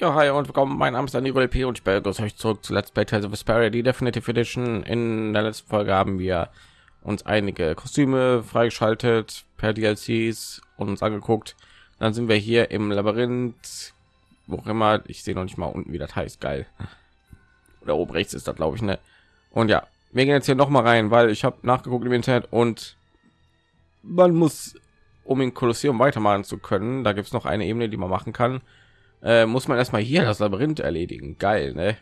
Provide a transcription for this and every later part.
Ja, hi und willkommen. Mein Name ist Daniel LP und ich begrüße euch zurück zu Let's Play Tales of Vesperia, die Definitive Edition. In der letzten Folge haben wir uns einige Kostüme freigeschaltet per DLCs und uns angeguckt. Dann sind wir hier im Labyrinth, wo auch immer. Ich sehe noch nicht mal unten, wie das heißt. Geil. Oder oben rechts ist das, glaube ich, ne? Und ja, wir gehen jetzt hier noch mal rein, weil ich habe nachgeguckt im Internet und man muss, um in Kolosseum weitermachen zu können, da gibt es noch eine Ebene, die man machen kann äh, muss man erstmal hier das Labyrinth erledigen. Geil, ne?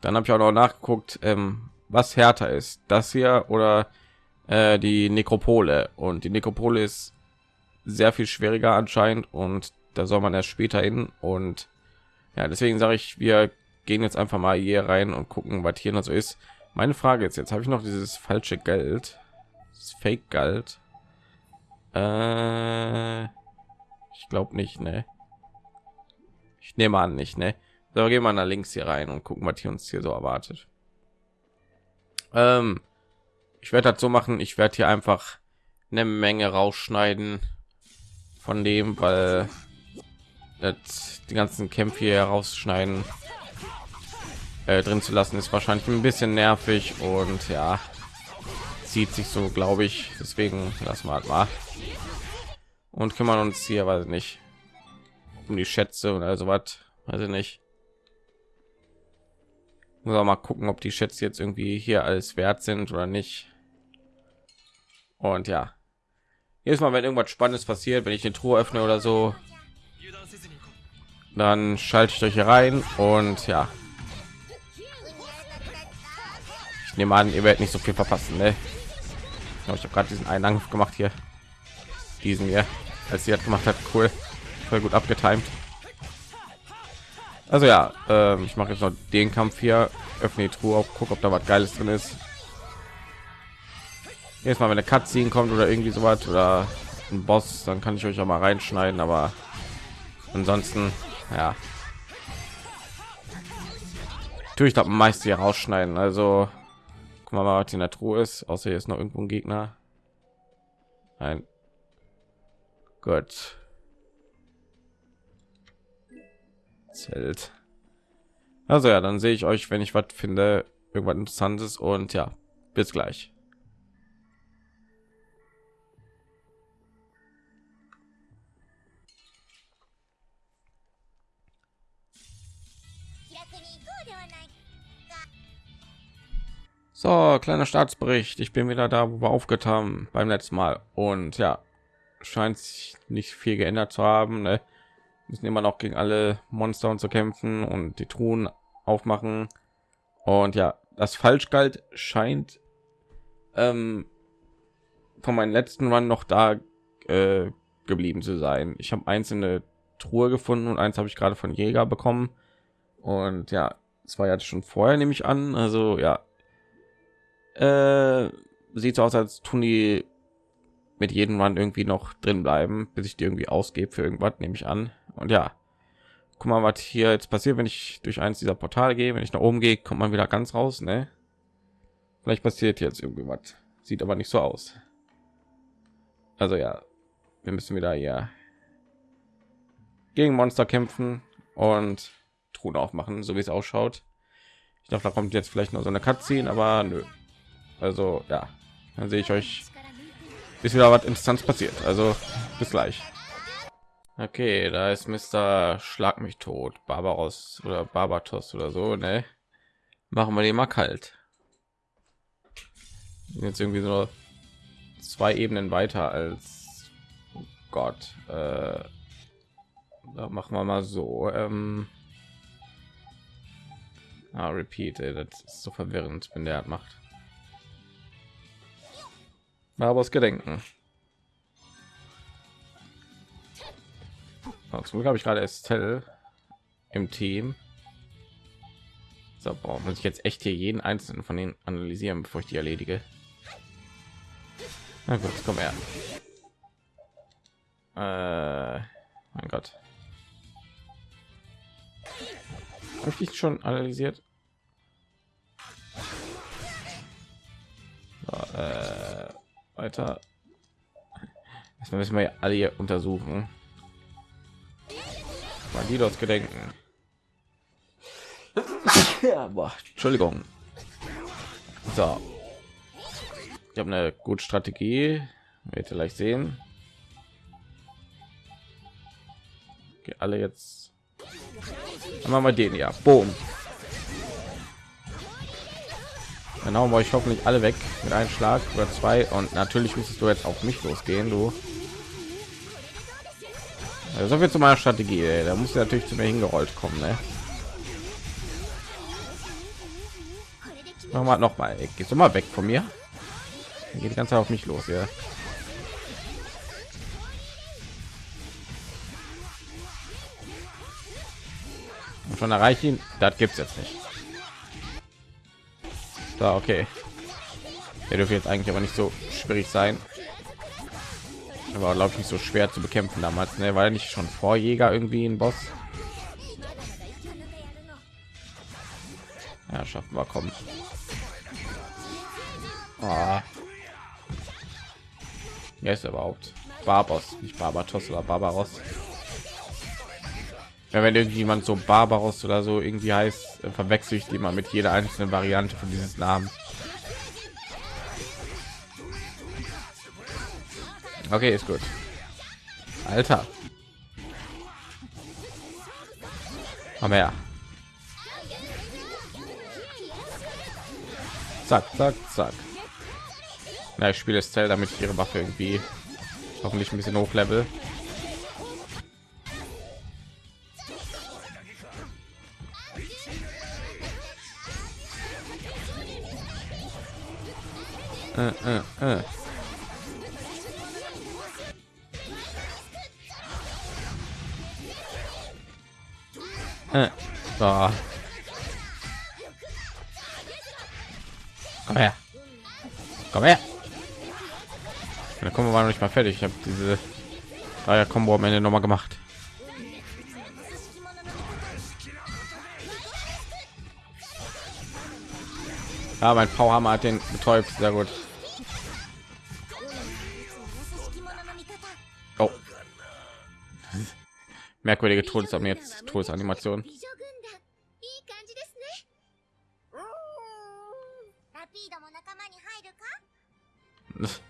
Dann habe ich auch noch nachgeguckt, ähm, was härter ist, das hier oder äh, die Nekropole. Und die Nekropole ist sehr viel schwieriger anscheinend und da soll man erst später hin. Und ja, deswegen sage ich, wir gehen jetzt einfach mal hier rein und gucken, was hier noch so ist. Meine Frage ist jetzt, habe ich noch dieses falsche Geld, das Fake Geld? Äh, ich glaube nicht, ne? Ich nehme an nicht, ne? So, gehen wir nach links hier rein und gucken, was hier uns hier so erwartet. Ähm, ich werde dazu machen, ich werde hier einfach eine Menge rausschneiden von dem, weil das, die ganzen Kämpfe hier herausschneiden äh, drin zu lassen ist wahrscheinlich ein bisschen nervig und ja zieht sich so glaube ich deswegen lassen wir halt mal und kümmern uns hier weil nicht um die Schätze und also was, also nicht. Muss auch mal gucken, ob die Schätze jetzt irgendwie hier alles wert sind oder nicht. Und ja, jedes Mal, wenn irgendwas Spannendes passiert, wenn ich eine Truhe öffne oder so, dann schalte ich euch hier rein und ja. Ich nehme an, ihr werdet nicht so viel verpassen, ne? Ich habe gerade diesen einen Angriff gemacht hier, diesen hier, als sie hat gemacht hat, cool voll gut abgetimt. Also ja, äh, ich mache jetzt noch den Kampf hier, öffne die Truhe auf, guck, ob da was Geiles drin ist. Jetzt mal, wenn eine Cutscene kommt oder irgendwie so was oder ein Boss, dann kann ich euch auch mal reinschneiden, aber ansonsten, ja. Tue ich da meist hier rausschneiden. Also, guck mal, was in der Truhe ist. Außer hier ist noch irgendwo ein Gegner. Nein. Gut. Zelt. Also ja, dann sehe ich euch, wenn ich was finde, irgendwas Interessantes und ja, bis gleich. So, kleiner Staatsbericht. Ich bin wieder da, wo wir aufgetan beim letzten Mal. Und ja, scheint sich nicht viel geändert zu haben. Ne? Müssen immer noch gegen alle Monster und zu kämpfen und die Truhen aufmachen. Und ja, das Falschgalt scheint ähm, von meinem letzten Run noch da äh, geblieben zu sein. Ich habe einzelne Truhe gefunden und eins habe ich gerade von Jäger bekommen. Und ja, es war ja schon vorher, nehme ich an. Also ja, äh, sieht so aus, als tun die mit jedem Run irgendwie noch drin bleiben, bis ich die irgendwie ausgebe für irgendwas, nehme ich an. Und ja, guck mal, was hier jetzt passiert, wenn ich durch eins dieser Portale gehe. Wenn ich nach oben gehe, kommt man wieder ganz raus, ne? Vielleicht passiert jetzt irgendwie was. Sieht aber nicht so aus. Also ja, wir müssen wieder hier gegen Monster kämpfen und Truhen aufmachen, so wie es ausschaut. Ich dachte, da kommt jetzt vielleicht noch so eine Cutscene, aber nö. Also ja, dann sehe ich euch, bis wieder was Interessantes passiert. Also bis gleich. Okay, da ist Mr. Schlag mich tot, Barbaros oder Barbatos oder so, ne? Machen wir den mal kalt. Jetzt irgendwie so zwei Ebenen weiter als oh Gott. Äh, da machen wir mal so. Ähm, ah, repeat, ey, das ist so verwirrend, wenn der macht. Aber aus Gedenken. Zum habe ich gerade Estelle im Team. So, boah, muss ich jetzt echt hier jeden einzelnen von denen analysieren, bevor ich die erledige. Na gut, komm her. Äh, mein Gott. Habe ich schon analysiert? So, äh, weiter. Erstmal müssen wir alle hier untersuchen. Bandidos gedenken. Ja, boah, Entschuldigung. So. Ich habe eine gute Strategie. Wird vielleicht sehen. Okay, alle jetzt. Dann machen wir den ja. Boom. Genau, weil ich hoffentlich alle weg mit einem Schlag oder zwei. Und natürlich müsstest du jetzt auf mich losgehen, du. So viel zu meiner Strategie. Ey. Da muss natürlich zu mir hingerollt kommen, ne? Mach mal noch mal. Du mal weg von mir? Geht die ganze auf mich los, ja. Und schon erreiche ihn. Das gibt's jetzt nicht. So, okay. Der dürfte jetzt eigentlich aber nicht so schwierig sein. Aber glaube ich nicht so schwer zu bekämpfen damals, ne? Weil nicht schon Vorjäger irgendwie ein Boss. Ja, schaffen wir kommen. Oh. Wer ist überhaupt? Barbos, nicht Barbatos oder Barbaros. Ja, wenn irgendjemand so Barbaros oder so irgendwie heißt, verwechsel ich die mal mit jeder einzelnen Variante von dieses Namen. Okay, ist gut. Alter. Komm her. Zack, zack, zack. Na, ich spiele es Zell, damit ich ihre Waffe irgendwie hoffentlich ein bisschen hochlevel. Äh, äh, äh. Äh. So. Komm her. Komm her. Da kommen wir noch nicht mal fertig. Ich habe diese Dreier Combo am Ende noch mal gemacht. Ja, mein Powerhammer hat den betäubt. Sehr gut. Merkwürdige Todesan jetzt Todesanimation.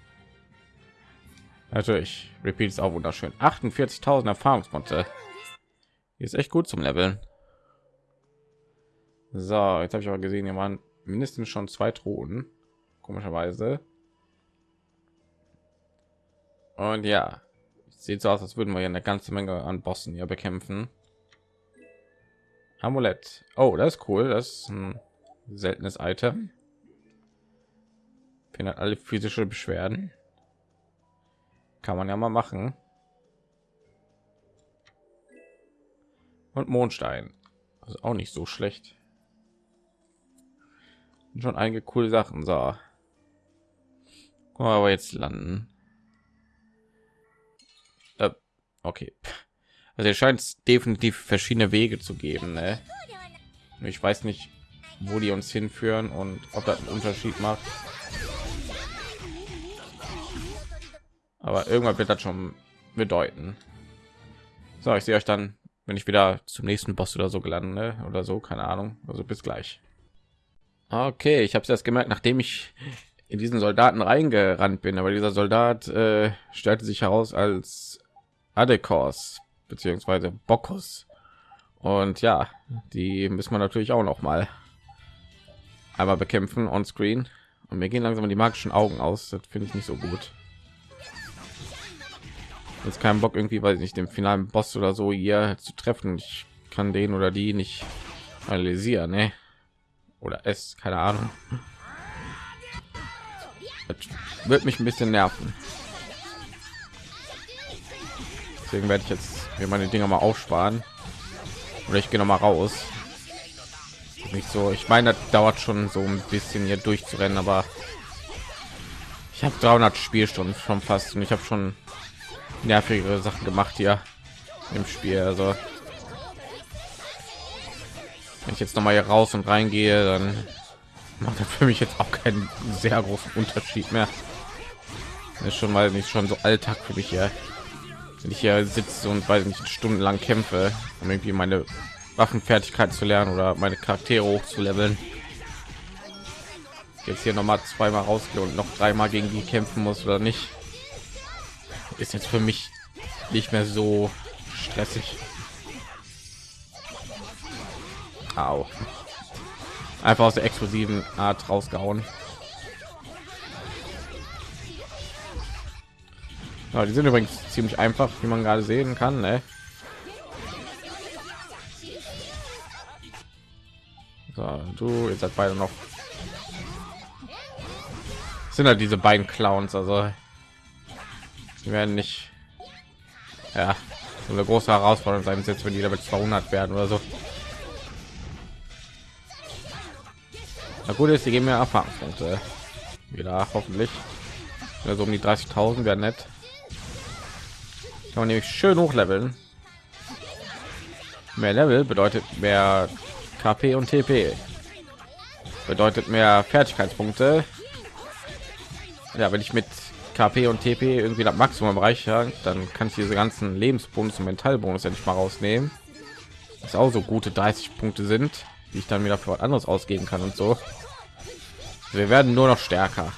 Natürlich, Repeat ist auch wunderschön. 48.000 Erfahrungspunkte. Hier ist echt gut zum Leveln. So, jetzt habe ich aber gesehen, hier waren mindestens schon zwei Thronen, komischerweise. Und ja, sieht so aus, als würden wir hier eine ganze Menge an Bossen hier bekämpfen. Amulett. Oh, das ist cool. Das ist ein seltenes Item. Findet alle physische Beschwerden. Kann man ja mal machen. Und Mondstein. Also auch nicht so schlecht. Schon einige coole Sachen. So. Aber jetzt landen. Okay. Also es scheint definitiv verschiedene Wege zu geben. Ne? Ich weiß nicht, wo die uns hinführen und ob das einen Unterschied macht. aber irgendwann wird das schon bedeuten so ich sehe euch dann wenn ich wieder zum nächsten boss oder so gelandet ne? oder so keine ahnung also bis gleich okay ich habe es erst gemerkt nachdem ich in diesen soldaten reingerannt bin aber dieser soldat äh, stellte sich heraus als adekos beziehungsweise bockus und ja die müssen wir natürlich auch noch mal einmal bekämpfen on screen und mir gehen langsam die magischen augen aus das finde ich nicht so gut jetzt keinen Bock irgendwie, weil ich nicht den finalen Boss oder so hier zu treffen. Ich kann den oder die nicht analysieren, ne? Oder es, keine Ahnung. Das wird mich ein bisschen nerven. Deswegen werde ich jetzt mir meine Dinger mal aufsparen. Oder ich gehe noch mal raus. Nicht so. Ich meine, das dauert schon so ein bisschen hier durchzurennen, aber ich habe 300 Spielstunden schon fast und ich habe schon nervige Sachen gemacht hier im Spiel. Also wenn ich jetzt noch mal hier raus und reingehe, dann macht das für mich jetzt auch keinen sehr großen Unterschied mehr. Ist schon mal nicht schon so Alltag für mich hier. Wenn ich hier sitze und weiß nicht stundenlang kämpfe, um irgendwie meine Waffenfertigkeit zu lernen oder meine Charaktere hoch zu leveln. Jetzt hier noch mal zweimal rausgehen und noch dreimal gegen die kämpfen muss oder nicht, ist jetzt für mich nicht mehr so stressig. Au. Einfach aus der explosiven Art rausgehauen. Ja, die sind übrigens ziemlich einfach, wie man gerade sehen kann. Ne? So, du, ihr seid beide noch. Das sind halt diese beiden Clowns, also die werden nicht ja so eine große Herausforderung sein, jetzt wenn die damit 200 werden oder so. Na gut ist, die geben mir Erfahrungspunkte wieder hoffentlich. Also um die 30.000 wäre nett. Kann man nämlich schön hochleveln. Mehr Level bedeutet mehr KP und TP. Bedeutet mehr Fertigkeitspunkte. Ja, wenn ich mit KP und TP irgendwie das Maximum erreiche, dann kann ich diese ganzen Lebensbonus und Mentalbonus endlich mal rausnehmen. Das auch so gute 30 Punkte sind, die ich dann wieder für was anderes ausgeben kann und so. Wir werden nur noch stärker.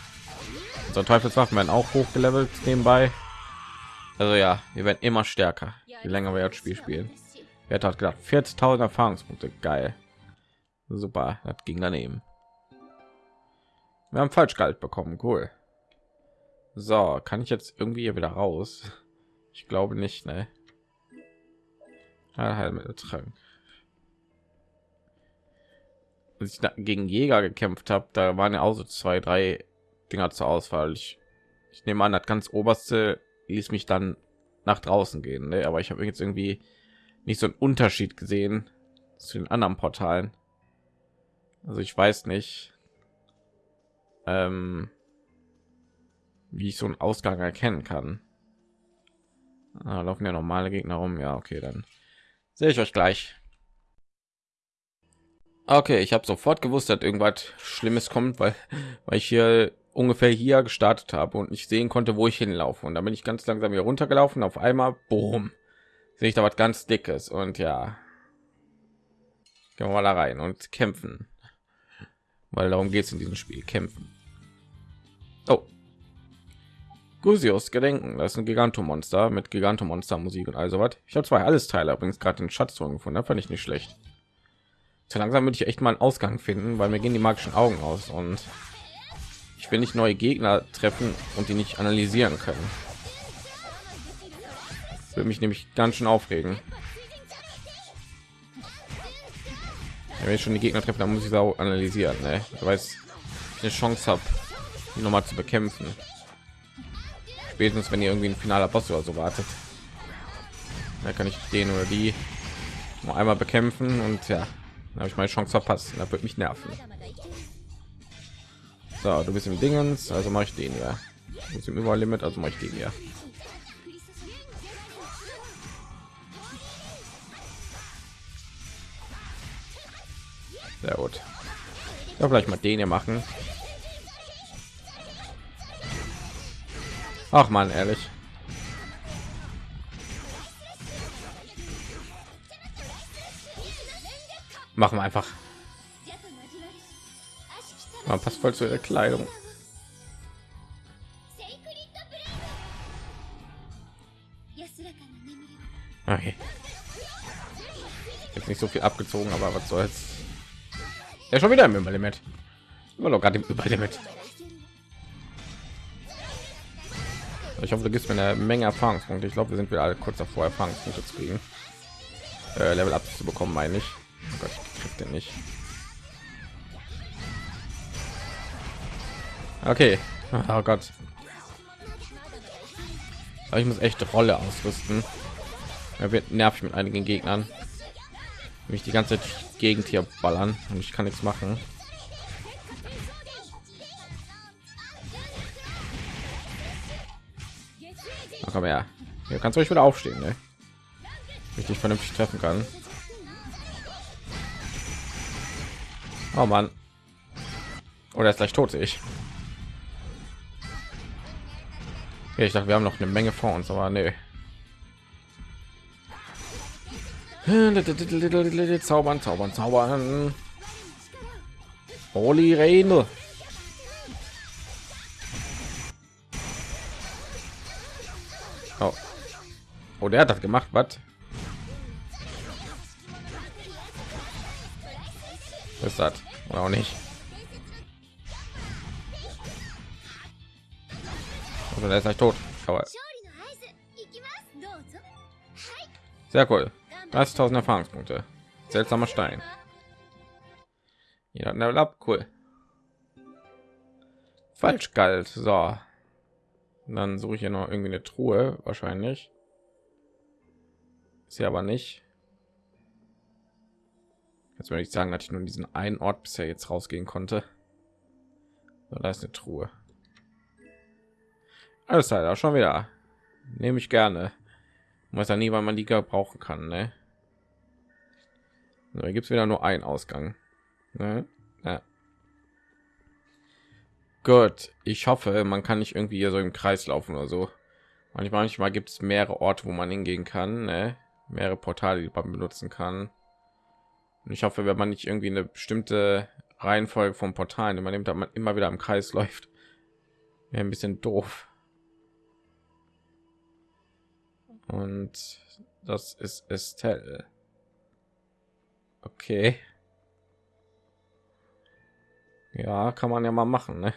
Unsere Teufelswaffen werden auch hochgelevelt nebenbei. Also ja, wir werden immer stärker, je länger wir das Spiel spielen. Wer hat gedacht, 40.000 Erfahrungspunkte, geil. Super, das ging daneben. Wir haben falsch Falschgehalt bekommen, cool. So, kann ich jetzt irgendwie hier wieder raus? Ich glaube nicht, ne? Heilmitteltrank. Als ich gegen Jäger gekämpft habe, da waren ja auch so zwei, drei Dinger zur Auswahl. Ich, ich nehme an, das ganz oberste ließ mich dann nach draußen gehen ne? aber ich habe jetzt irgendwie nicht so einen unterschied gesehen zu den anderen portalen. Also ich weiß nicht ähm, wie ich so einen ausgang erkennen kann. Ah, laufen ja normale gegner rum. Ja okay dann sehe ich euch gleich. Okay ich habe sofort gewusst dass irgendwas schlimmes kommt weil weil ich hier ungefähr hier gestartet habe und ich sehen konnte, wo ich hinlaufe. Und dann bin ich ganz langsam hier runtergelaufen. Auf einmal, boom, sehe ich da was ganz dickes und ja, gehen wir mal da rein und kämpfen, weil darum geht es in diesem Spiel, kämpfen. Oh, Gusius Gedenken, das ist ein Gigantomonster mit Gigantomonster Musik und also was. Ich habe zwei alles Teile übrigens gerade den Schatztruhen gefunden, fand ich nicht schlecht. Zu langsam würde ich echt mal einen Ausgang finden, weil mir gehen die magischen Augen aus und ich will nicht neue Gegner treffen und die nicht analysieren können. Würde mich nämlich ganz schön aufregen. wenn ich schon die Gegner treffe, dann muss ich auch analysieren. Ne? Weiß, eine Chance habe, noch mal zu bekämpfen. Spätestens, wenn ihr irgendwie ein finaler Boss oder so wartet, da kann ich den oder die noch einmal bekämpfen und ja, habe ich meine Chance verpasst. Da wird mich nerven. So, du bist im Dingens, also mache ich den ja. Ist im Überlimit, also mache ich den ja. Sehr gut. Ja, vielleicht mal den hier machen. Ach man, ehrlich. Machen wir einfach. Man passt voll zu der Kleidung. Okay. Jetzt nicht so viel abgezogen, aber was soll's. Ja, schon wieder im Überlimit. Immer noch gerade im Überlimit. Ich hoffe, du gibst mir eine Menge Erfahrungspunkte. Ich glaube, wir sind wir alle kurz davor, Erfahrungspunkte zu kriegen. Äh, Level ab zu bekommen, meine ich. Oh Gott, ich krieg den nicht. Okay. Oh Gott. Aber ich muss echt Rolle ausrüsten. Er wird nervig mit einigen Gegnern. Mich die ganze Gegend hier ballern und ich kann nichts machen. Ach, komm her. Hier kannst du euch wieder aufstehen, ne? Richtig vernünftig treffen kann. Oh Mann. Oder ist gleich tot ich. Ja, ich dachte, wir haben noch eine Menge vor uns, aber nee. Zaubern, zaubern, zaubern. Holy Reine. Oh. oh, der hat das gemacht, was? Ist das? Oder auch nicht? Also der ist nicht tot. Aber sehr cool. 30.000 Erfahrungspunkte. Seltsamer Stein. Ja, Level up, cool. Falsch galt. So. Und dann suche ich hier noch irgendwie eine Truhe, wahrscheinlich. Ist sie aber nicht. Jetzt würde ich sagen, dass ich nur diesen einen Ort bisher jetzt rausgehen konnte. So, da ist eine Truhe. Alles halt auch schon wieder. Nehme ich gerne. weiß ja nie, wann man die brauchen kann. Ne? So, gibt es wieder nur einen Ausgang. Ne? Ja. Gut, ich hoffe, man kann nicht irgendwie hier so im Kreis laufen oder so. Manchmal, manchmal gibt es mehrere Orte, wo man hingehen kann, ne? mehrere Portale, die man benutzen kann. Und ich hoffe, wenn man nicht irgendwie eine bestimmte Reihenfolge von Portalen man nimmt, man immer wieder im Kreis läuft, wäre ein bisschen doof. Und das ist Estelle. Okay. Ja, kann man ja mal machen. Ne?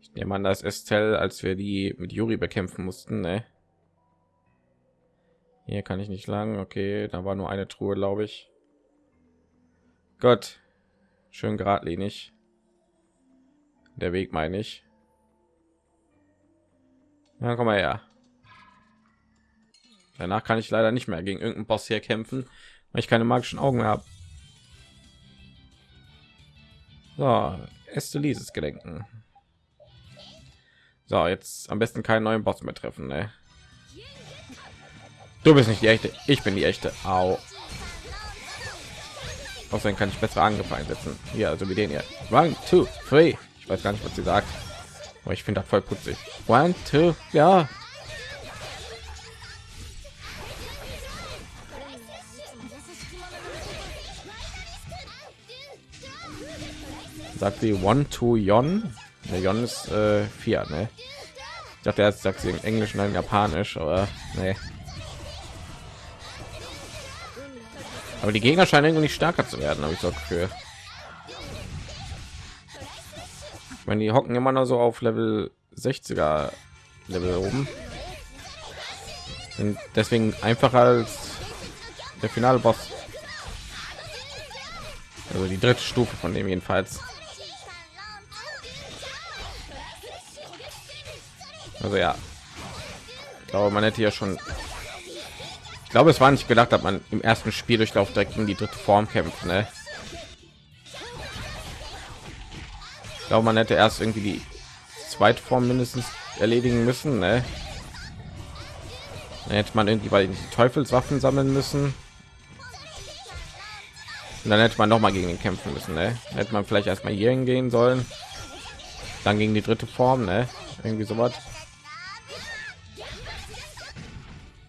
Ich nehme an, das Estelle, als wir die mit Juri bekämpfen mussten. Ne? Hier kann ich nicht lang. Okay, da war nur eine Truhe, glaube ich. Gott, schön geradlinig. Der Weg meine ich. Ja, komm mal her. Danach kann ich leider nicht mehr gegen irgendeinen Boss hier kämpfen, weil ich keine magischen Augen mehr habe. So, Estelises gedenken. So, jetzt am besten keinen neuen Boss mehr treffen. Ne? Du bist nicht die echte, ich bin die echte. Au. Außerdem kann ich bessere Angriffe einsetzen. Ja, also wie den hier. One, two, three. Ich weiß gar nicht, was sie sagt, aber ich finde das voll putzig. One, two, ja. sagt sie one to yon der yon ist äh, vier ne? ich dachte er sagt sie in englisch nein japanisch aber nee. aber die gegner scheinen irgendwie nicht stärker zu werden habe ich so wenn die hocken immer noch so auf level 60er level oben sind deswegen einfacher als der finale boss also die dritte stufe von dem jedenfalls Also ja, ich glaube, man hätte ja schon. Ich glaube, es war nicht gedacht, dass man im ersten Spieldurchlauf direkt in die dritte Form kämpft. Ne? Glaube, man hätte erst irgendwie die zweite Form mindestens erledigen müssen. Ne? Dann hätte man irgendwie bei die Teufelswaffen sammeln müssen. Und dann hätte man noch mal gegen ihn kämpfen müssen. Ne? Hätte man vielleicht erstmal hier hingehen sollen. Dann gegen die dritte Form. Ne? Irgendwie so was.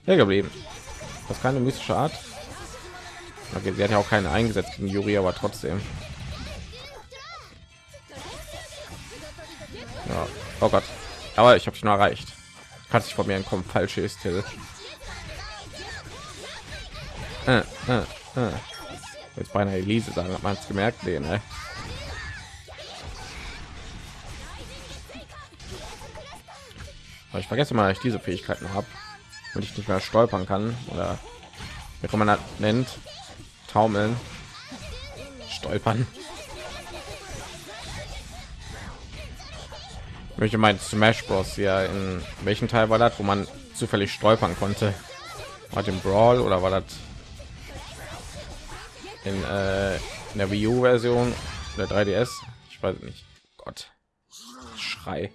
hier geblieben. Das ist keine mystische Art. Okay, sie hat ja auch keine eingesetzt gegen aber trotzdem. Oh Gott. Aber ich habe schon erreicht. Kann sich von mir entkommen. Falsche ist. Äh, äh, äh. Jetzt beinahe Elise sagen, hat man es gemerkt. Nee, ne? Ich vergesse mal, ich diese Fähigkeiten habe und ich nicht mehr stolpern kann oder wie man das nennt taumeln stolpern welche mein smash bros ja in welchem teil war das wo man zufällig stolpern konnte war dem brawl oder war das in, äh, in der Wii U Version der 3ds ich weiß nicht Gott schrei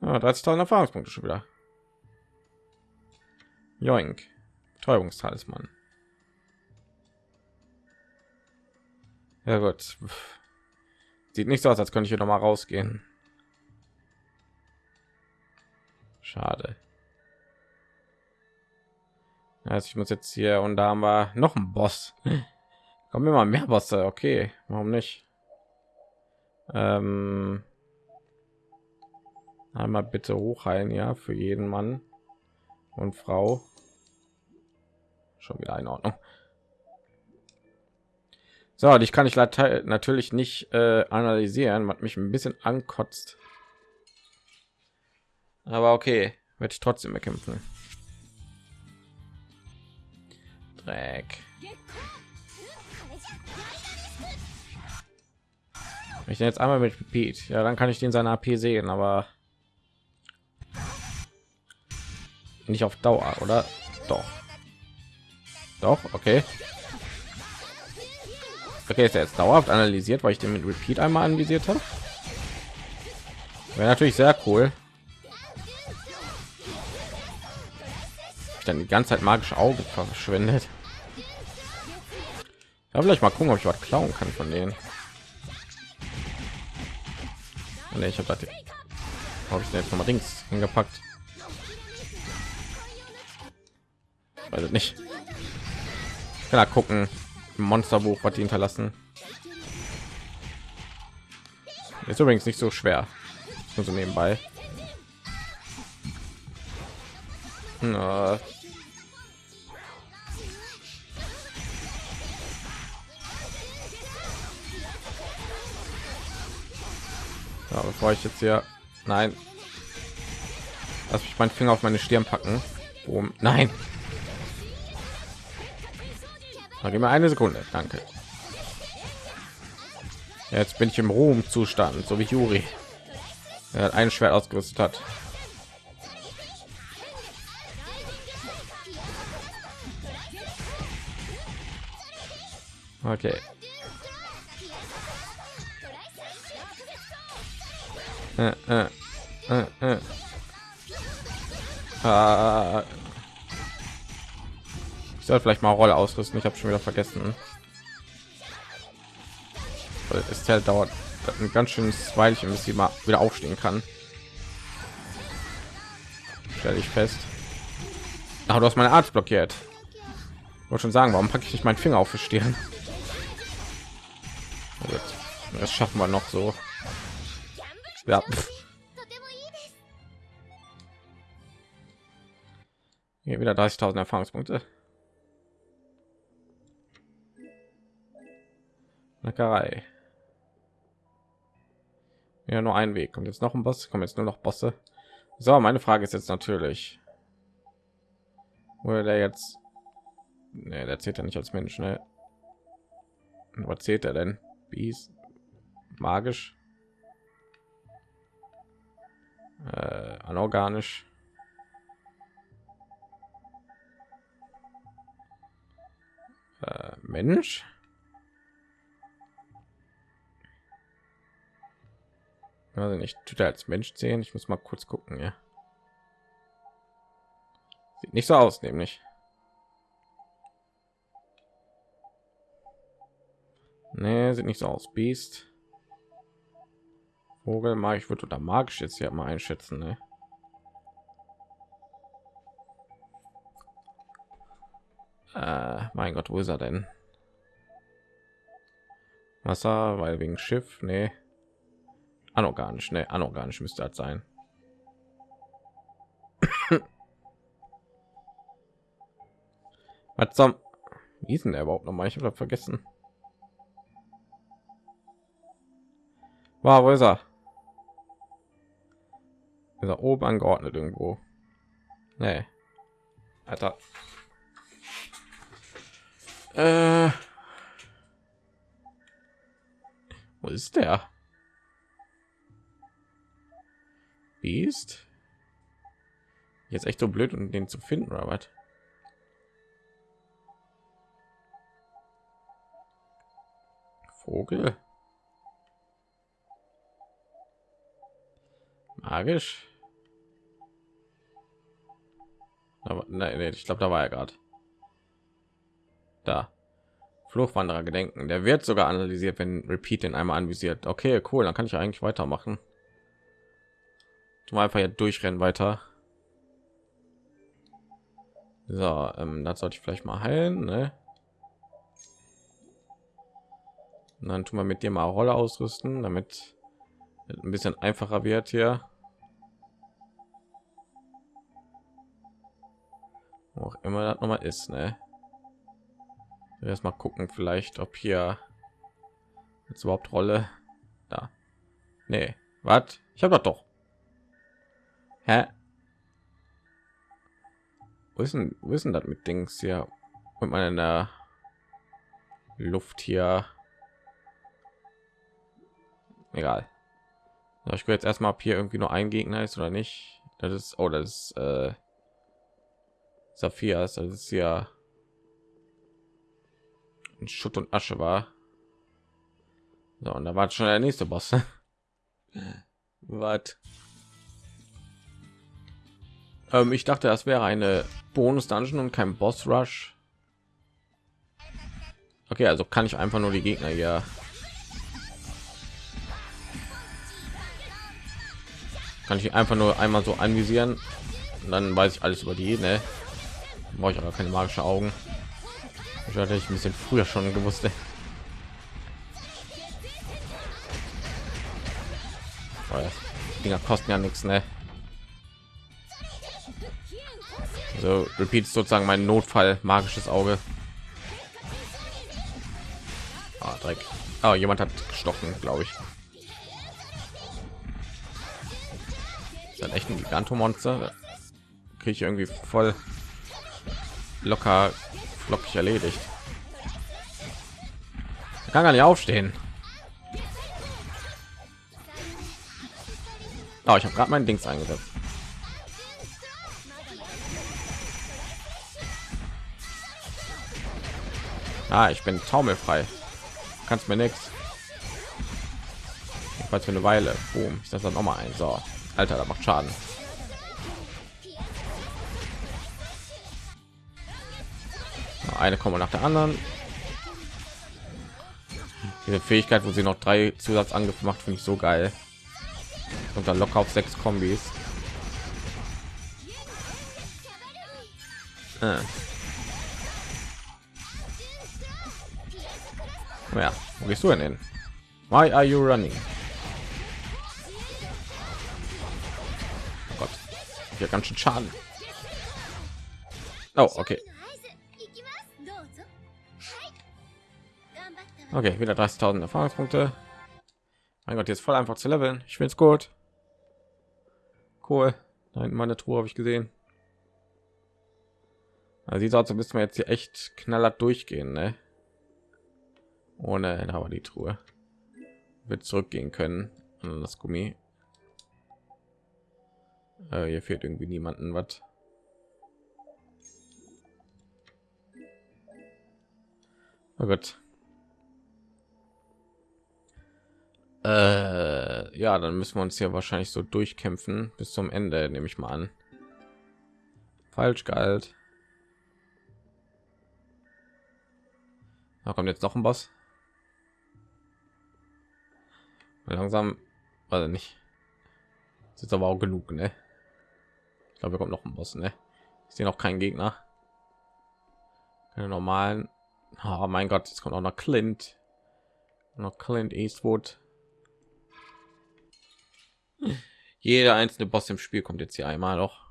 Ah, 30.000 Erfahrungspunkte schon wieder. Joink. Betäubungstalisman. Ja gut. Sieht nicht so aus, als könnte ich hier noch mal rausgehen. Schade. Also ich muss jetzt hier und da haben wir noch einen Boss. Kommen immer mehr Bosse. Okay, warum nicht? Ähm, einmal bitte hochheilen, ja, für jeden Mann und Frau. Schon wieder in Ordnung. So, dich kann ich natürlich nicht äh, analysieren, was mich ein bisschen ankotzt. Aber okay, werde ich trotzdem bekämpfen. Dreck. Ich jetzt einmal mit Pete, ja, dann kann ich den seine AP sehen, aber nicht auf Dauer, oder? Doch. Doch, okay. Okay, ist er jetzt dauerhaft analysiert, weil ich den mit Repeat einmal anvisiert habe? Wäre natürlich sehr cool. Ich dann die ganze Zeit magische Augen verschwendet. Ja, vielleicht mal gucken, ob ich was klauen kann von denen. Nee, ich habe habe ich jetzt noch mal Dings hingepackt. Also nicht. Ich kann da gucken. Monsterbuch, was die hinterlassen. Ist übrigens nicht so schwer. Nur so nebenbei. Na. Ja, bevor ich jetzt hier nein lass mich meinen finger auf meine stirn packen Boom. nein gib mir eine sekunde danke. Jetzt bin ich im ruhm zustand so wie juri. Er hat ein schwert ausgerüstet hat. Okay. Äh, äh, äh, ah. Ich soll vielleicht mal Rolle ausrüsten. Ich habe schon wieder vergessen. Weil es halt dauert ein ganz schönes Weilchen, bis sie mal wieder aufstehen kann. Stelle ich fest. Ach, du hast meine Art blockiert. Wollte schon sagen, warum packe ich nicht meinen Finger auf die Stirn? Das schaffen wir noch so. Ja. Hier wieder 30.000 Erfahrungspunkte. Neckerei. Ja, nur ein Weg. Kommt jetzt noch ein Boss. Kommen jetzt nur noch Bosse. So, meine Frage ist jetzt natürlich, wurde der jetzt? Ne, der zählt ja nicht als Mensch. Ne? Was zählt er denn? Bies? Magisch? äh, anorganisch. Äh, Mensch. Also nicht tut er als Mensch sehen. Ich muss mal kurz gucken. Ja. Sieht nicht so aus, nämlich. Nee, sieht nicht so aus. Biest. Vogel mag ich würde oder magisch jetzt ja mal einschätzen. Ne? Äh, mein Gott, wo ist er denn? Wasser, weil wegen Schiff, nee. Anorganisch, ne, anorganisch müsste das sein. Was zum? Wie ist denn der überhaupt noch mal? Ich habe vergessen. Wow, wo ist er? ist er oben angeordnet irgendwo nee. Alter. Äh. wo ist der Beast? jetzt echt so blöd um den zu finden was? Vogel? Magisch? Nein, nee, ich glaube da war er gerade da. Fluchwanderer gedenken. Der wird sogar analysiert wenn repeat den einmal anvisiert. Okay cool dann kann ich eigentlich weitermachen du einfach hier durchrennen weiter So, ähm, das sollte ich vielleicht mal heilen, ne? Und dann tun wir mit dir mal Rolle ausrüsten, damit ein bisschen einfacher wird hier. Wo auch immer das noch mal ist, ne? Erstmal gucken, vielleicht, ob hier jetzt überhaupt Rolle da. Nee, was? Ich habe doch. Hä? Wo ist denn, wo ist denn das mit Dings hier? Und meiner Luft hier. Egal. Ich will jetzt erstmal, ob hier irgendwie nur ein Gegner ist oder nicht. Das ist, oh, das ist äh, Saphias. Das ist ja in Schutt und Asche war. So, und da war schon der nächste Boss. Was? Ähm, ich dachte, das wäre eine Bonus Dungeon und kein Boss Rush. Okay, also kann ich einfach nur die Gegner hier. Kann ich einfach nur einmal so anvisieren und dann weiß ich alles über die. Ne? Brauche ich aber keine magische Augen. Ich hatte ich ein bisschen früher schon gewusst. Ne? Dinger kosten ja nichts, ne? So repeat sozusagen mein Notfall magisches Auge. Ah, Dreck. Oh, jemand hat gestochen, glaube ich. Ist ein echt ein Gigantomonster. Kriege ich irgendwie voll locker flockig erledigt. Kann gar nicht aufstehen. Oh, ich habe gerade mein Dings eingesetzt. Ah, ich bin taumelfrei. Kannst mir nichts. Falls für eine Weile. Boom. Ich das dann noch mal ein. So, Alter, da macht Schaden. Eine kommen nach der anderen. Diese Fähigkeit, wo sie noch drei Zusatzangriffe macht, finde ich so geil. Und dann locker auf sechs Kombis. Ah. Ja, wo gehst du denn hin? Why are you running? Oh Gott, ja ganz schön Schaden. Oh, okay. Okay, wieder 30.000 Erfahrungspunkte. Mein Gott, jetzt voll einfach zu leveln. Ich finde es gut. Cool. Hinten meine Truhe habe ich gesehen. Also sieht aus, müssen wir jetzt hier echt knallert durchgehen, ne? Ohne aber die Truhe wird zurückgehen können an das Gummi. Äh, hier fehlt irgendwie niemanden was. Oh Gott. Äh, ja, dann müssen wir uns hier wahrscheinlich so durchkämpfen bis zum Ende, nehme ich mal an. Falsch galt. Da kommt jetzt noch ein Boss. Langsam also nicht. Das ist aber auch genug ne? ich glaube wir kommt noch ein boss ne? ich sehe noch keinen gegner. Keine normalen. Oh mein gott jetzt kommt auch noch clint. Noch clint eastwood. Jeder einzelne boss im spiel kommt jetzt hier einmal noch.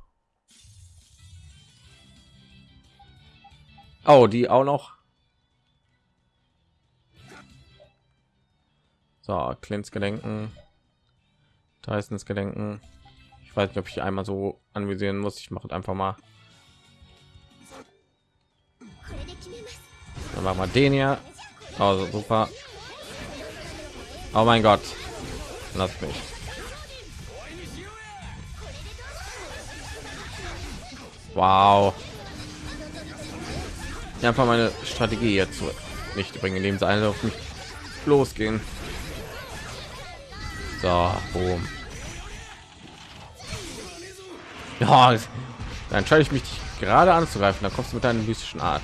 Oh die auch noch So, Clints Gedenken, Tysons Gedenken. Ich weiß nicht, ob ich einmal so anvisieren muss. Ich mache einfach mal. Dann machen wir den hier. Also super. Oh mein Gott. Lass mich. Wow. Einfach meine Strategie jetzt nicht bringen, indem sie alle auf mich losgehen. So, boom. Ja, dann entscheide ich mich gerade anzugreifen. Da kommst du mit deiner mystischen Art.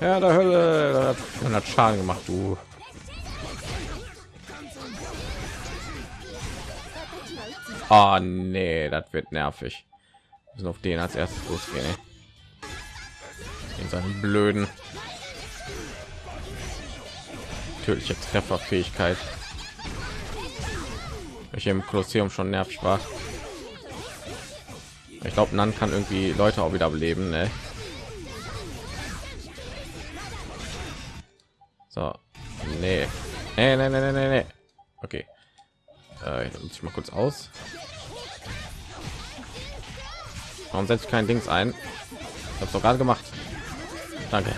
Ja, der Hölle hat Schaden gemacht, du. Oh nee, das wird nervig. sind auf den als erstes losgehen in seinen blöden tödliche trefferfähigkeit welche im kolosseum schon nervig war ich glaube nan kann irgendwie leute auch wieder beleben ne? so nee. Nee, nee, nee, nee, nee. okay äh, ich mal kurz aus Warum setze ich kein Dings ein? Ich habe doch gerade gemacht. Danke.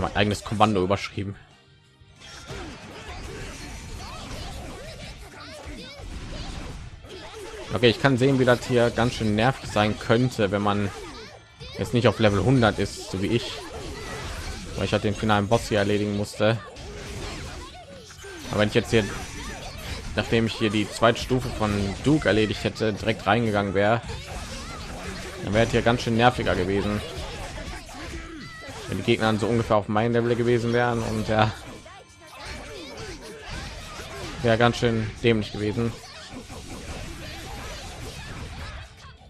Habe mein eigenes Kommando überschrieben. Okay, ich kann sehen, wie das hier ganz schön nervig sein könnte, wenn man jetzt nicht auf Level 100 ist, so wie ich, weil ich halt den finalen Boss hier erledigen musste. Aber wenn ich jetzt hier nachdem ich hier die zweite Stufe von Duke erledigt hätte, direkt reingegangen wäre, dann wäre hier ganz schön nerviger gewesen. Wenn die Gegner so ungefähr auf mein Level gewesen wären und ja, wäre ganz schön dämlich gewesen.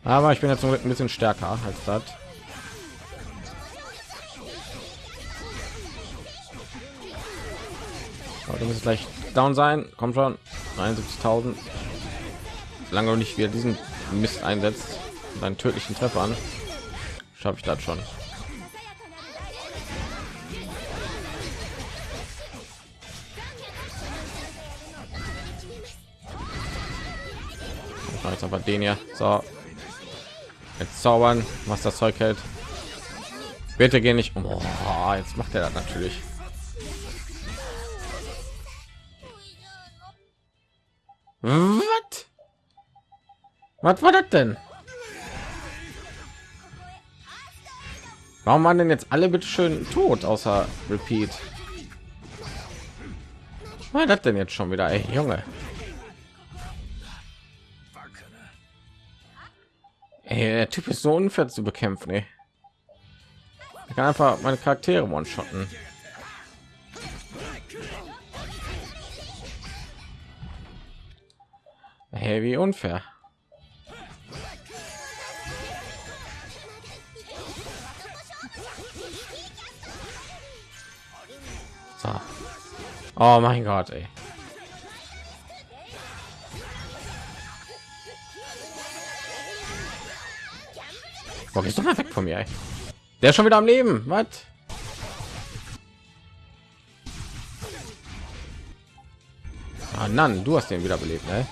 Aber ich bin jetzt ein bisschen stärker als das. du musst gleich down sein. Kommt schon. 71.000. Lange nicht wieder diesen Mist einsetzt und einen tödlichen Treffer an, schaffe ich das schon. Jetzt aber den hier. So. Jetzt zaubern, was das Zeug hält. Bitte gehen nicht. Oh, jetzt macht er das natürlich. Was? War das denn? Warum waren denn jetzt alle bitte schön tot außer Repeat? War das denn jetzt schon wieder, ey, Junge? Ey, der Typ ist so unfair zu bekämpfen, ey. Ich kann einfach meine Charaktere one-shotten. Hey, wie unfair. So. Oh mein Gott, ey. Boah, gehst du mal weg von mir, ey. Der ist schon wieder am Leben. Was? Ah, Nan, du hast den wieder belebt, ne?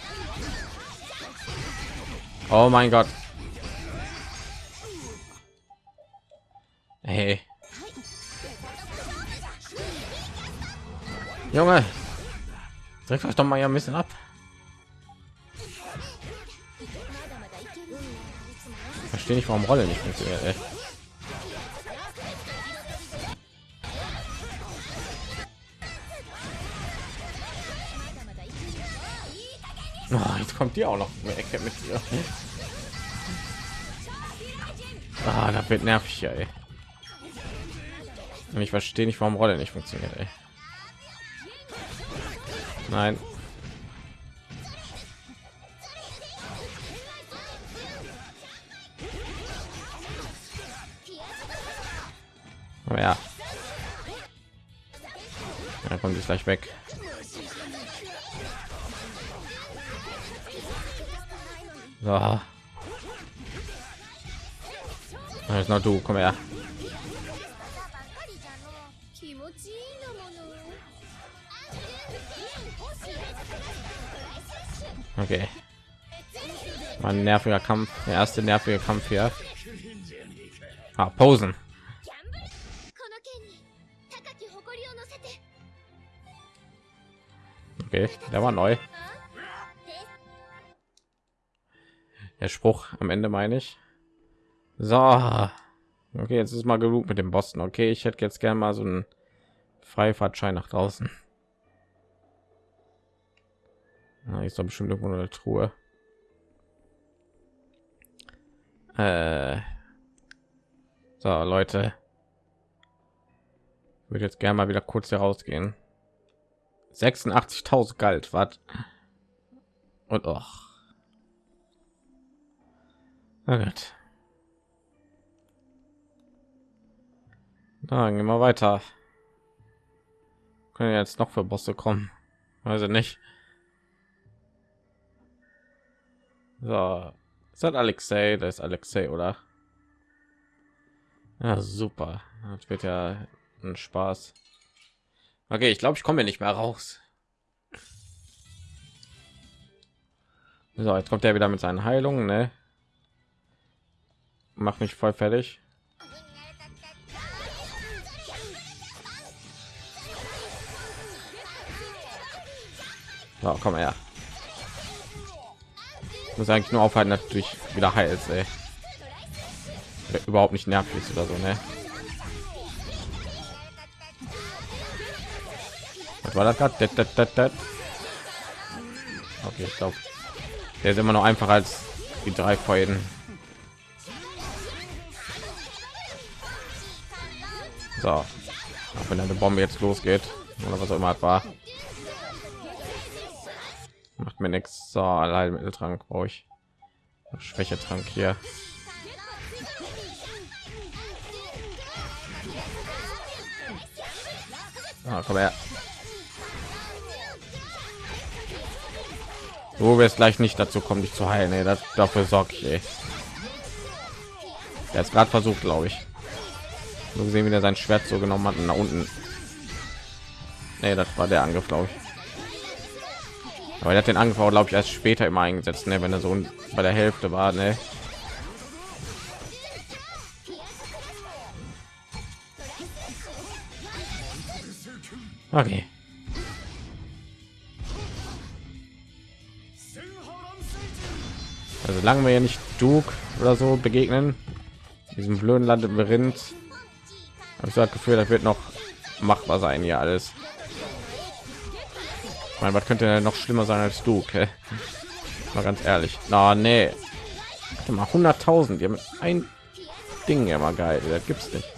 Oh mein Gott. Hey. Junge. Drückt euch doch mal ein bisschen ab. Verstehe nicht, warum Rolle nicht funktioniert. Ey. Oh, jetzt kommt die auch noch eine Ecke mit dir. Ah, das wird nervig, ey. Und ich verstehe nicht, warum Rolle nicht funktioniert, ey. Nein. Oh ja. Dann kommt es gleich weg. So. Jetzt noch du, komm her. Okay. Mein nerviger Kampf, der erste nervige Kampf hier. Ah, Posen. Okay, der war neu. der Spruch am Ende meine ich. So, okay, jetzt ist mal genug mit dem Boston. Okay, ich hätte jetzt gerne mal so einen Freifahrtschein nach draußen. Na, ist doch bestimmt irgendwo eine Truhe. Äh, so, Leute, ich würde jetzt gerne mal wieder kurz herausgehen. 86.000 galt, was? Und auch Na. Dann gehen wir weiter. Können jetzt noch für Bosse kommen? Ich nicht. So, ist Alexei? Das ist Alexei, oder? Ja, super. Das wird ja ein Spaß. Okay, ich glaube, ich komme nicht mehr raus. So, jetzt kommt er wieder mit seinen Heilungen, ne? Mach mich voll fertig. So, komm her. Muss eigentlich nur aufhalten, natürlich wieder heilt, ey. Überhaupt nicht nervig oder so, ne? Was war das gerade? Okay, ich glaube, der ist immer noch einfacher als die drei Freuden. So, auch wenn eine Bombe jetzt losgeht oder was auch immer war, macht mir nichts. So, allein Mitteltrank brauche ich. Schwächetrank hier. Ah, komm her. Du wirst gleich nicht dazu kommen, dich zu heilen. Ey. Das, dafür sorge ich. Ey. Er hat gerade versucht, glaube ich. So gesehen, wie er sein Schwert so genommen hat und nach unten. Nee, das war der Angriff, glaube ich. Aber er hat den Angriff, glaube ich, erst später immer eingesetzt, ne? wenn er so bei der Hälfte war. Ne? Okay. Also lange wir ja nicht Duke oder so begegnen, diesem blöden Labyrinth, habe ich das Gefühl, das wird noch machbar sein hier alles. Ich meine, was könnte denn noch schlimmer sein als Duke? Mal ganz ehrlich. Na, nee. Warte mal 100.000. Ja, mit ein Ding ja mal geil. Das gibt's nicht.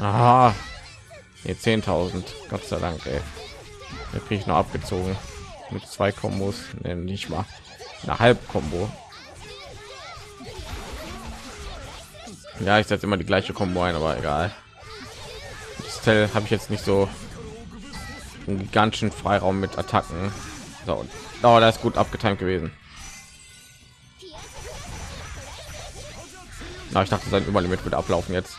Aha. Nee, 10.000. Gott sei Dank, ey. Da kriege ich noch abgezogen mit zwei Kombos, nee, nicht mal eine halb Kombo. Ja, ich setze immer die gleiche Kombo ein, aber egal. Das Teil habe ich jetzt nicht so einen gigantischen Freiraum mit Attacken. So, oh, da ist gut abgetimt gewesen. Na, ich dachte, sein Überlimit wird ablaufen jetzt.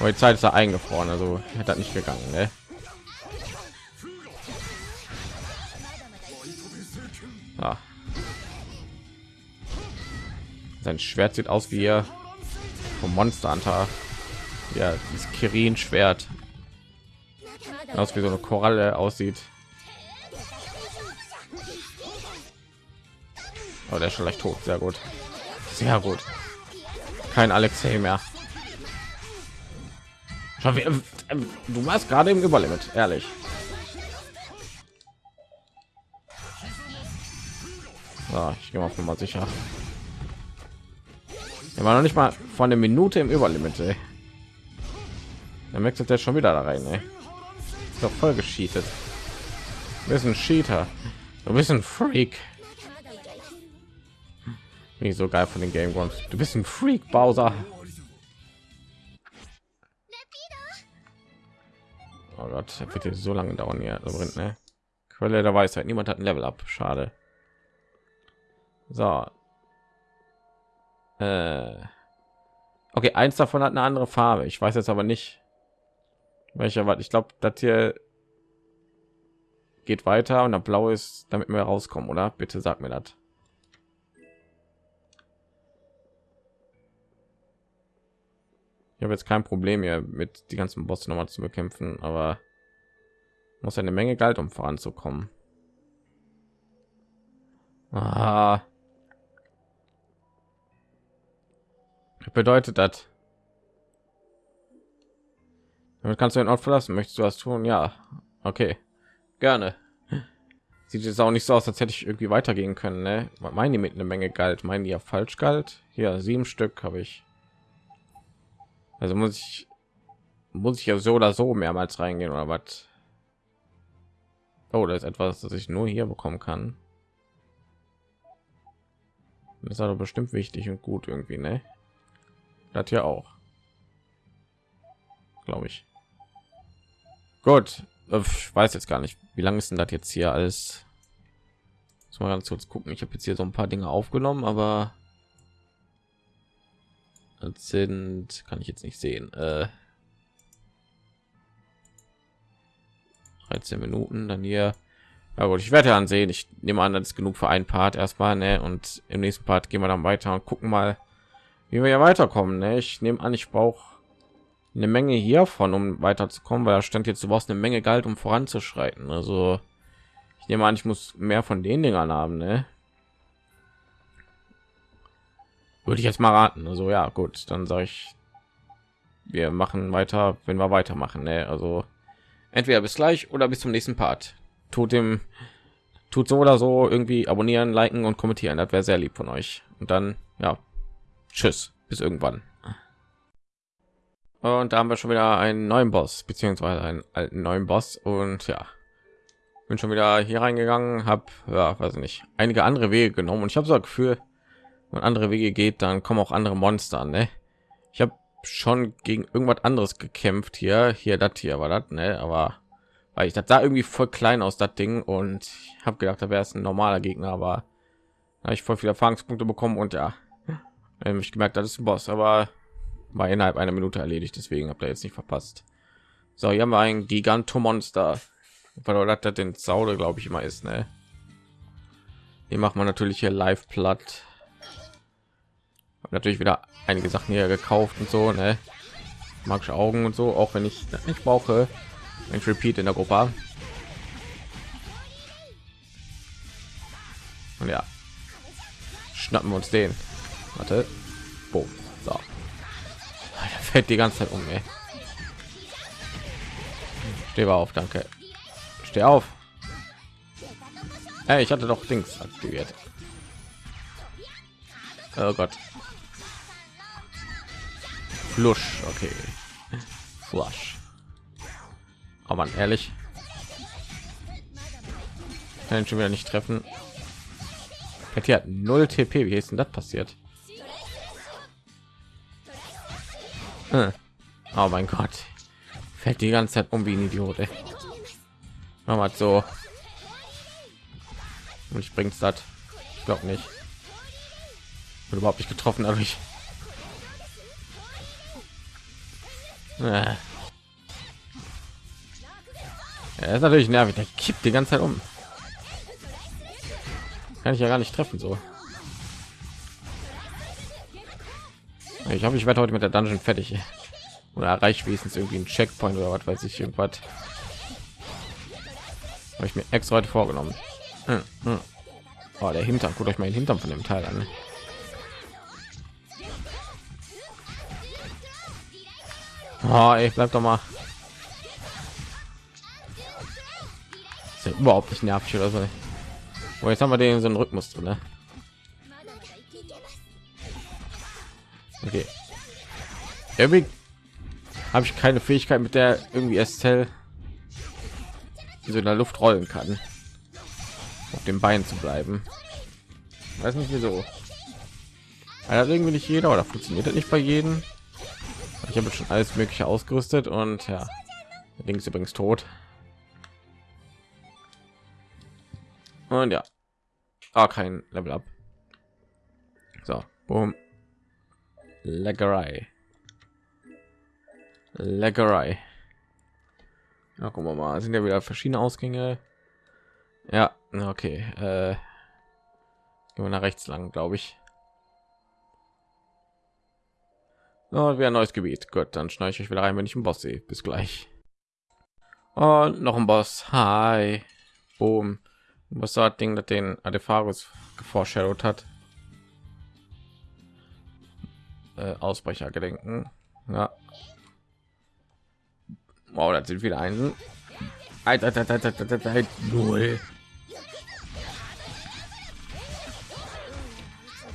Aber die Zeit ist da eingefroren, also hätte das nicht gegangen. Ne? Ah. Sein Schwert sieht aus wie vom Monster Hunter. Ja, dieses Kirin Schwert. Aus wie so eine Koralle aussieht. Aber oh, der ist schon leicht tot. Sehr gut. Sehr gut. Kein Alexei mehr. Du warst gerade im Überlimit, ehrlich. So, ich gehe mal mal sicher. Er war noch nicht mal von der Minute im Überlimit. Dann wechselt er schon wieder da rein. Ey. Ist doch voll gescheatet. Du bist ein Cheater. Du bist ein Freak. Nicht so geil von den Game Grumps. Du bist ein Freak, Bowser. Oh Gott, jetzt so lange dauern hier. Ne? Quelle der Weisheit. Niemand hat ein Level ab. Schade. So. Äh. Okay, eins davon hat eine andere Farbe. Ich weiß jetzt aber nicht, welcher war. Ich glaube, das hier geht weiter und der blau ist, damit wir rauskommen, oder? Bitte sag mir das. Ich habe jetzt kein Problem hier mit die ganzen Boss noch mal zu bekämpfen, aber muss eine Menge Geld um voranzukommen. Ah. Bedeutet das? Damit kannst du den Ort verlassen. Möchtest du was tun? Ja. Okay. Gerne. Sieht jetzt auch nicht so aus, als hätte ich irgendwie weitergehen können. Ne? Meinen die mit einer Menge Geld? Meinen die ja falsch galt? Hier sieben Stück habe ich. Also muss ich muss ich ja so oder so mehrmals reingehen oder was? Oh, da ist etwas, das ich nur hier bekommen kann. Das ist aber bestimmt wichtig und gut irgendwie, ne? Das ja auch. Glaube ich. Gut. Ich weiß jetzt gar nicht, wie lange ist denn das jetzt hier als mal ganz kurz gucken. Ich habe jetzt hier so ein paar Dinge aufgenommen, aber das sind kann ich jetzt nicht sehen. Äh, 13 Minuten, dann hier. Ja gut, ich werde ansehen. Ich nehme an, das ist genug für einen Part erstmal, ne? Und im nächsten Part gehen wir dann weiter und gucken mal, wie wir ja weiterkommen. Ne? Ich nehme an, ich brauche eine Menge hiervon, um weiterzukommen, weil da stand jetzt, du brauchst eine Menge Geld, um voranzuschreiten. Also ich nehme an, ich muss mehr von den Dingern haben, ne? Würde ich jetzt mal raten. Also ja, gut, dann sage ich, wir machen weiter, wenn wir weitermachen. Ne? Also entweder bis gleich oder bis zum nächsten Part. Tut dem, tut so oder so irgendwie abonnieren, liken und kommentieren. Das wäre sehr lieb von euch. Und dann ja, tschüss, bis irgendwann. Und da haben wir schon wieder einen neuen Boss beziehungsweise einen alten neuen Boss und ja, bin schon wieder hier reingegangen, habe ja, weiß nicht, einige andere Wege genommen und ich habe so ein Gefühl, wenn andere Wege geht, dann kommen auch andere Monster. Ne? Ich habe schon gegen irgendwas anderes gekämpft hier, hier das hier war das, ne? Aber weil ich das da irgendwie voll klein aus das Ding und habe gedacht, da wäre es ein normaler Gegner, aber habe ich voll viele Erfahrungspunkte bekommen und ja, ich gemerkt, das ist ein Boss, aber war innerhalb einer Minute erledigt, deswegen habt ihr jetzt nicht verpasst. So, hier haben wir ein Gigantomonster, weil das den Saude, glaube ich, immer ist, ne? Die macht man natürlich hier live platt. Hab natürlich wieder einige Sachen hier gekauft und so, ne? Magische Augen und so, auch wenn ich nicht brauche. Ein Repeat in der Gruppe. Und ja, schnappen wir uns den. Warte, Boom. so. Der fällt die ganze Zeit um, ey. Steh auf, danke. Steh auf. Hey, ich hatte doch Dings aktiviert. Oh Gott. Flush, okay. Flush. Oh man, ehrlich. Kann schon wieder nicht treffen. Hier hat null TP. Wie ist denn das passiert? Oh mein Gott. Fällt die ganze Zeit um wie ein Idiot. Ey. Mal so. Und ich bring's das. Ich glaube nicht. Wird überhaupt nicht getroffen dadurch. Ja, ist natürlich nervig. Der kippt die ganze Zeit um. Kann ich ja gar nicht treffen so. Ich hoffe, ich werde heute mit der Dungeon fertig. Oder erreicht wenigstens irgendwie ein Checkpoint oder was weiß ich irgendwas. Habe ich mir extra heute vorgenommen. Hm, hm. Oh, der Hintern, guckt euch mal den Hintern von dem Teil an. Oh, ey, bleib doch mal. Ist ja überhaupt nicht nervig oder so. Oh, jetzt haben wir den so einen Rhythmus drin. Ne? Okay. Irgendwie habe ich keine Fähigkeit, mit der irgendwie Estelle so in der Luft rollen kann, auf dem Bein zu bleiben. Weiß nicht wieso. Also irgendwie nicht jeder oder funktioniert das nicht bei jedem ich habe schon alles mögliche ausgerüstet und ja links übrigens tot und ja ah, kein level up so boom leckerei leckerei ja, gucken wir mal sind ja wieder verschiedene ausgänge ja okay äh, gehen wir nach rechts lang glaube ich Oh, wieder ein neues Gebiet. Gut, dann schneide ich euch wieder rein, wenn ich einen Boss sehe. Bis gleich. Und noch ein Boss. Hi. Boom. Was war das Ding, das den Adepharus geforeshadowed hat? Äh, Ausbrecher gedenken. Ja. Wow, das sind wieder ein. Null.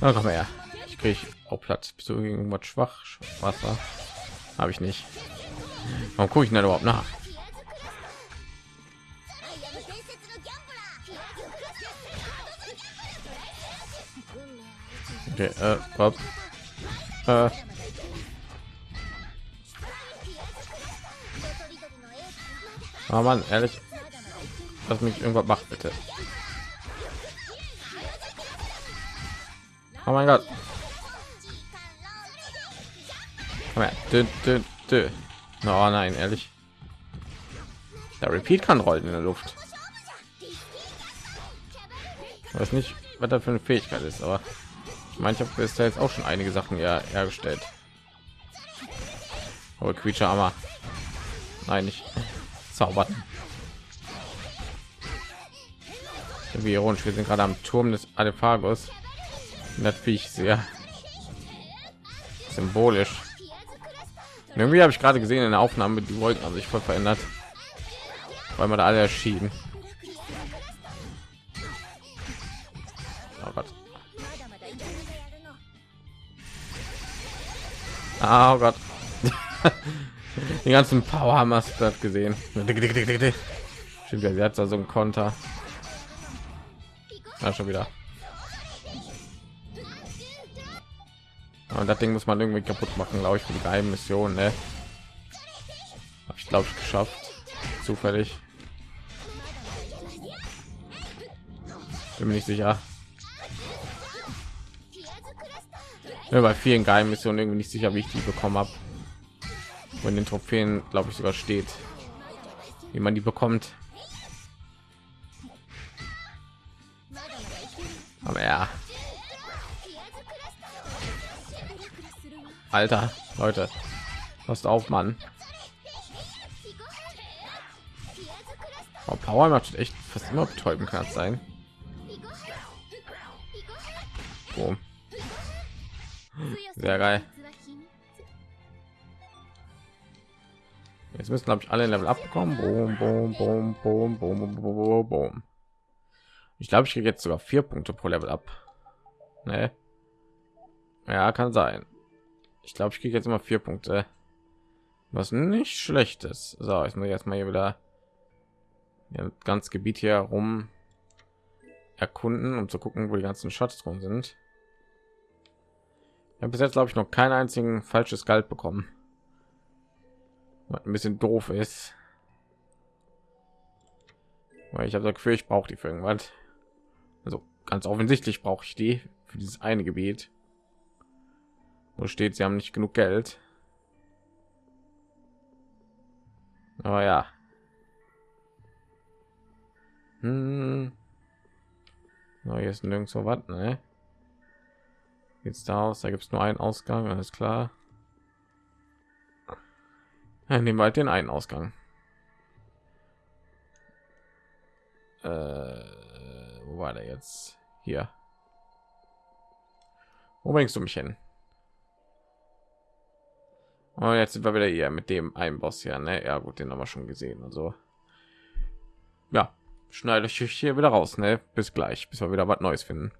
Oh, komm her. Ich kriege auch Platz. Bist du irgendwas schwach? Wasser habe ich nicht. Warum gucke ich denn überhaupt nach? Okay, äh. Äh. Oh Mann, ehrlich, lass mich irgendwas macht bitte. Oh mein Gott. Dö, dö, dö. Oh nein, ehrlich. Der Repeat kann rollen in der Luft. Ich weiß nicht, was da für eine Fähigkeit ist, aber ich meine, ich habe bis jetzt auch schon einige Sachen ja hergestellt. Aber Creature Armor. Nein, nicht zaubern. Wie ironisch, wir sind gerade am Turm des Alephagus. Natürlich sehr symbolisch. Irgendwie habe ich gerade gesehen in der Aufnahme, die Wolken haben sich voll verändert, weil man da alle erschienen. Oh Gott. Die ganzen Power das gesehen. Stimmt, ja, hat da so ein Konter. Ja, schon wieder. Und das Ding muss man irgendwie kaputt machen, glaube ich, für die geheimen Mission. Ne? Habe ich glaube ich geschafft. Zufällig. Bin mir nicht sicher. Ja, bei vielen geheimen Missionen irgendwie nicht sicher, wie ich die bekommen habe. Und den Trophäen, glaube ich, sogar steht, wie man die bekommt. Aber ja, Alter, Leute, passt auf, Mann. Oh, Power macht echt fast immer betäuben kann sein. Boom. Sehr geil. Jetzt müssen glaube ich alle Level abbekommen. Boom, boom, boom, boom, boom, boom, boom. Ich glaube, ich kriege jetzt sogar vier Punkte pro Level ab. Ne? Ja, kann sein. Ich glaube, ich kriege jetzt immer vier Punkte, was nicht schlecht ist. So, ich muss jetzt mal hier wieder ganz Gebiet hier rum erkunden, um zu gucken, wo die ganzen Schatz drin sind. Habe bis jetzt glaube ich noch keinen einzigen falsches Geld bekommen, was ein bisschen doof ist. Weil ich habe das Gefühl, ich brauche die für irgendwas. Also ganz offensichtlich brauche ich die für dieses eine Gebiet wo steht sie haben nicht genug geld aber ja hm. no, nirgendwo was ne? Jetzt da aus da gibt es nur einen ausgang alles klar ja, nehmen wir halt den einen ausgang äh, wo war der jetzt hier wo bringst du mich hin und oh, jetzt sind wir wieder hier mit dem einen Boss ja, ne? Ja gut, den haben wir schon gesehen. Also ja, schneide ich hier wieder raus, ne? Bis gleich, bis wir wieder was Neues finden.